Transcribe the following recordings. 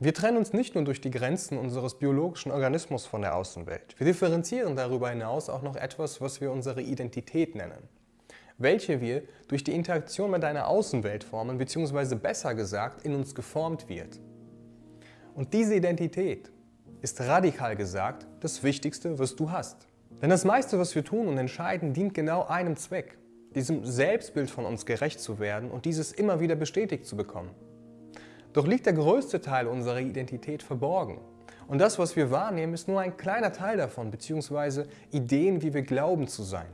Wir trennen uns nicht nur durch die Grenzen unseres biologischen Organismus von der Außenwelt. Wir differenzieren darüber hinaus auch noch etwas, was wir unsere Identität nennen, welche wir durch die Interaktion mit einer Außenwelt formen, beziehungsweise besser gesagt in uns geformt wird. Und diese Identität ist radikal gesagt das Wichtigste, was du hast. Denn das meiste, was wir tun und entscheiden, dient genau einem Zweck, diesem Selbstbild von uns gerecht zu werden und dieses immer wieder bestätigt zu bekommen. Doch liegt der größte Teil unserer Identität verborgen. Und das, was wir wahrnehmen, ist nur ein kleiner Teil davon, beziehungsweise Ideen, wie wir glauben zu sein.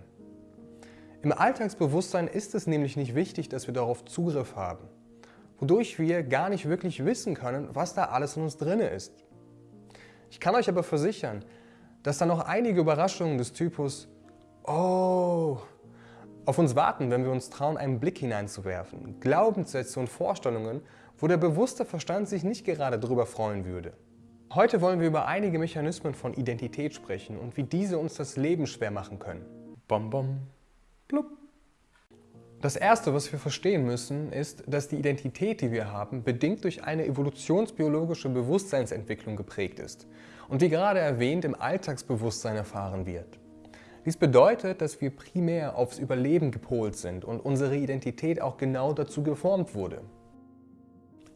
Im Alltagsbewusstsein ist es nämlich nicht wichtig, dass wir darauf Zugriff haben, wodurch wir gar nicht wirklich wissen können, was da alles in uns drin ist. Ich kann euch aber versichern, dass da noch einige Überraschungen des Typus Oh auf uns warten, wenn wir uns trauen, einen Blick hineinzuwerfen. Glaubenssätze und Vorstellungen, wo der bewusste Verstand sich nicht gerade darüber freuen würde. Heute wollen wir über einige Mechanismen von Identität sprechen und wie diese uns das Leben schwer machen können. Bom bom, blub. Das erste, was wir verstehen müssen, ist, dass die Identität, die wir haben, bedingt durch eine evolutionsbiologische Bewusstseinsentwicklung geprägt ist und wie gerade erwähnt im Alltagsbewusstsein erfahren wird. Dies bedeutet, dass wir primär aufs Überleben gepolt sind und unsere Identität auch genau dazu geformt wurde.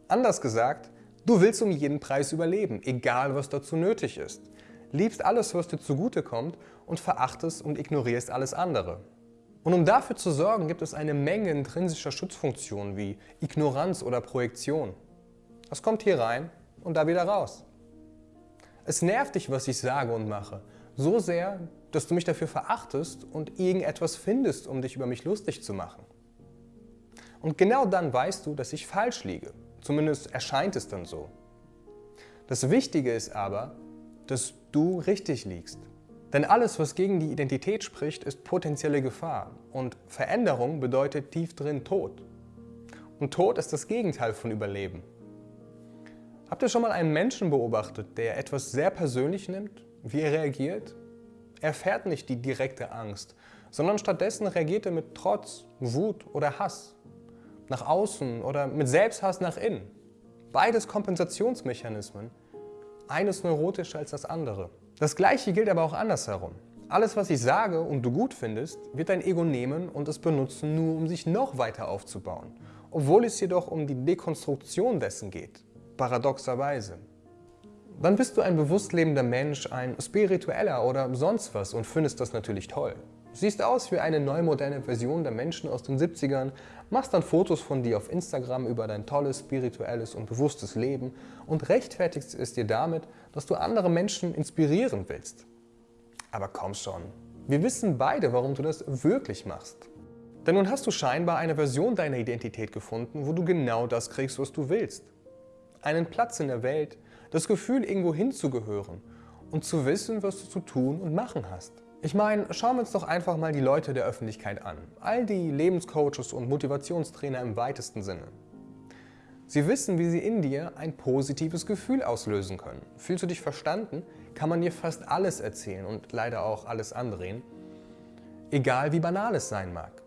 Anders gesagt, du willst um jeden Preis überleben, egal was dazu nötig ist. Liebst alles, was dir zugutekommt und verachtest und ignorierst alles andere. Und um dafür zu sorgen, gibt es eine Menge intrinsischer Schutzfunktionen wie Ignoranz oder Projektion. Das kommt hier rein und da wieder raus. Es nervt dich, was ich sage und mache, so sehr, dass du mich dafür verachtest und irgendetwas findest, um dich über mich lustig zu machen. Und genau dann weißt du, dass ich falsch liege Zumindest erscheint es dann so. Das Wichtige ist aber, dass du richtig liegst. Denn alles, was gegen die Identität spricht, ist potenzielle Gefahr. Und Veränderung bedeutet tief drin Tod. Und Tod ist das Gegenteil von Überleben. Habt ihr schon mal einen Menschen beobachtet, der etwas sehr persönlich nimmt, wie er reagiert? Er erfährt nicht die direkte Angst, sondern stattdessen reagiert er mit Trotz, Wut oder Hass nach außen oder mit Selbsthass nach innen. Beides Kompensationsmechanismen. Eines neurotischer als das andere. Das gleiche gilt aber auch andersherum. Alles, was ich sage und du gut findest, wird dein Ego nehmen und es benutzen, nur um sich noch weiter aufzubauen. Obwohl es jedoch um die Dekonstruktion dessen geht. Paradoxerweise. Dann bist du ein bewusst lebender Mensch, ein spiritueller oder sonst was und findest das natürlich toll. Siehst aus wie eine neu moderne Version der Menschen aus den 70ern, machst dann Fotos von dir auf Instagram über dein tolles, spirituelles und bewusstes Leben und rechtfertigst es dir damit, dass du andere Menschen inspirieren willst. Aber komm schon, wir wissen beide, warum du das wirklich machst. Denn nun hast du scheinbar eine Version deiner Identität gefunden, wo du genau das kriegst, was du willst. Einen Platz in der Welt, das Gefühl, irgendwo hinzugehören und zu wissen, was du zu tun und machen hast. Ich meine, schauen wir uns doch einfach mal die Leute der Öffentlichkeit an. All die Lebenscoaches und Motivationstrainer im weitesten Sinne. Sie wissen, wie sie in dir ein positives Gefühl auslösen können. Fühlst du dich verstanden, kann man dir fast alles erzählen und leider auch alles andrehen, egal wie banal es sein mag.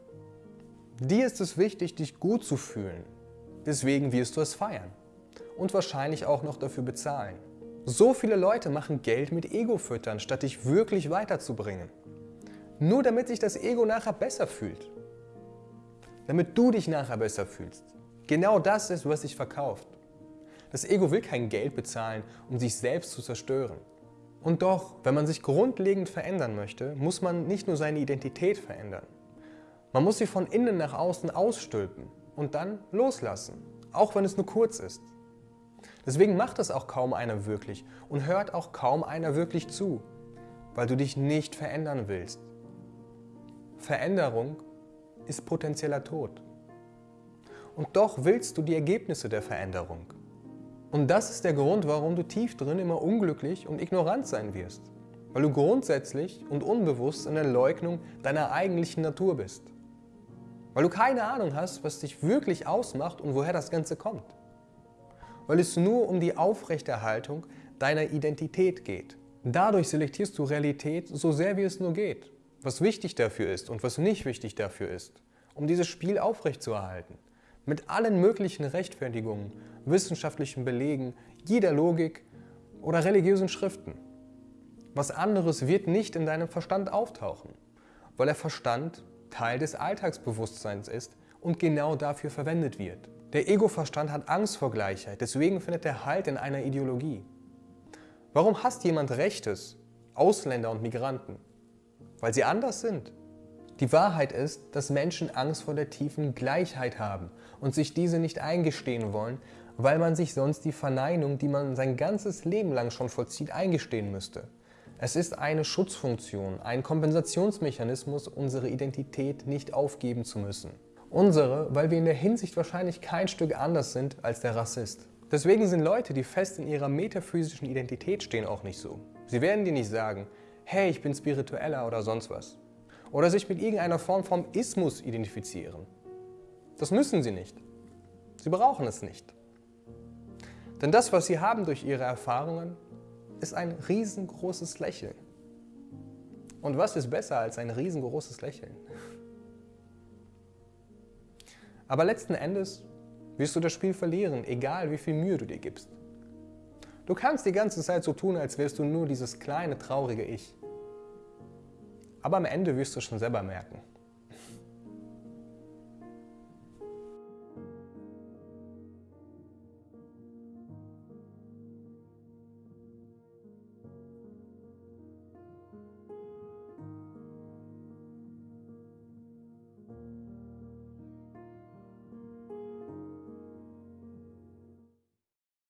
Dir ist es wichtig, dich gut zu fühlen. Deswegen wirst du es feiern und wahrscheinlich auch noch dafür bezahlen. So viele Leute machen Geld mit Ego-Füttern, statt dich wirklich weiterzubringen. Nur damit sich das Ego nachher besser fühlt. Damit du dich nachher besser fühlst. Genau das ist, was sich verkauft. Das Ego will kein Geld bezahlen, um sich selbst zu zerstören. Und doch, wenn man sich grundlegend verändern möchte, muss man nicht nur seine Identität verändern. Man muss sie von innen nach außen ausstülpen und dann loslassen, auch wenn es nur kurz ist. Deswegen macht es auch kaum einer wirklich und hört auch kaum einer wirklich zu, weil du dich nicht verändern willst. Veränderung ist potenzieller Tod. Und doch willst du die Ergebnisse der Veränderung. Und das ist der Grund, warum du tief drin immer unglücklich und ignorant sein wirst. Weil du grundsätzlich und unbewusst in der Leugnung deiner eigentlichen Natur bist. Weil du keine Ahnung hast, was dich wirklich ausmacht und woher das Ganze kommt weil es nur um die Aufrechterhaltung deiner Identität geht. Dadurch selektierst du Realität so sehr wie es nur geht, was wichtig dafür ist und was nicht wichtig dafür ist, um dieses Spiel aufrechtzuerhalten. Mit allen möglichen Rechtfertigungen, wissenschaftlichen Belegen, jeder Logik oder religiösen Schriften. Was anderes wird nicht in deinem Verstand auftauchen, weil der Verstand Teil des Alltagsbewusstseins ist und genau dafür verwendet wird. Der Ego-Verstand hat Angst vor Gleichheit, deswegen findet er Halt in einer Ideologie. Warum hasst jemand Rechtes, Ausländer und Migranten? Weil sie anders sind. Die Wahrheit ist, dass Menschen Angst vor der tiefen Gleichheit haben und sich diese nicht eingestehen wollen, weil man sich sonst die Verneinung, die man sein ganzes Leben lang schon vollzieht, eingestehen müsste. Es ist eine Schutzfunktion, ein Kompensationsmechanismus, unsere Identität nicht aufgeben zu müssen. Unsere, weil wir in der Hinsicht wahrscheinlich kein Stück anders sind als der Rassist. Deswegen sind Leute, die fest in ihrer metaphysischen Identität stehen, auch nicht so. Sie werden dir nicht sagen, hey, ich bin spiritueller oder sonst was. Oder sich mit irgendeiner Form vom Ismus identifizieren. Das müssen sie nicht. Sie brauchen es nicht. Denn das, was sie haben durch ihre Erfahrungen, ist ein riesengroßes Lächeln. Und was ist besser als ein riesengroßes Lächeln? Aber letzten Endes wirst du das Spiel verlieren, egal wie viel Mühe du dir gibst. Du kannst die ganze Zeit so tun, als wärst du nur dieses kleine, traurige Ich. Aber am Ende wirst du schon selber merken,